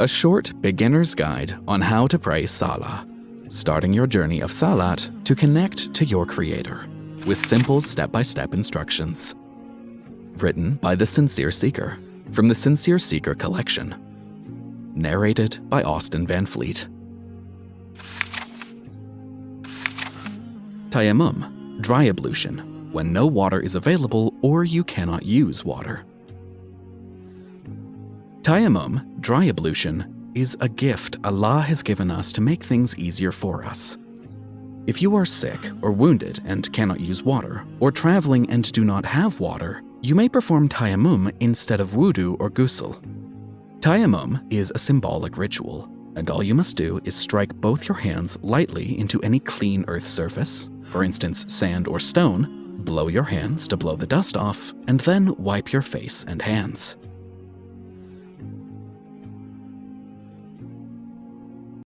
a short beginner's guide on how to pray Salah, starting your journey of Salat to connect to your Creator with simple step-by-step instructions. Written by The Sincere Seeker from the Sincere Seeker collection. Narrated by Austin Van Fleet. Tayammum, dry ablution, when no water is available or you cannot use water. Tayammum, dry ablution, is a gift Allah has given us to make things easier for us. If you are sick or wounded and cannot use water, or traveling and do not have water, you may perform tayammum instead of wudu or ghusl. Tayammum is a symbolic ritual, and all you must do is strike both your hands lightly into any clean earth surface, for instance sand or stone, blow your hands to blow the dust off, and then wipe your face and hands.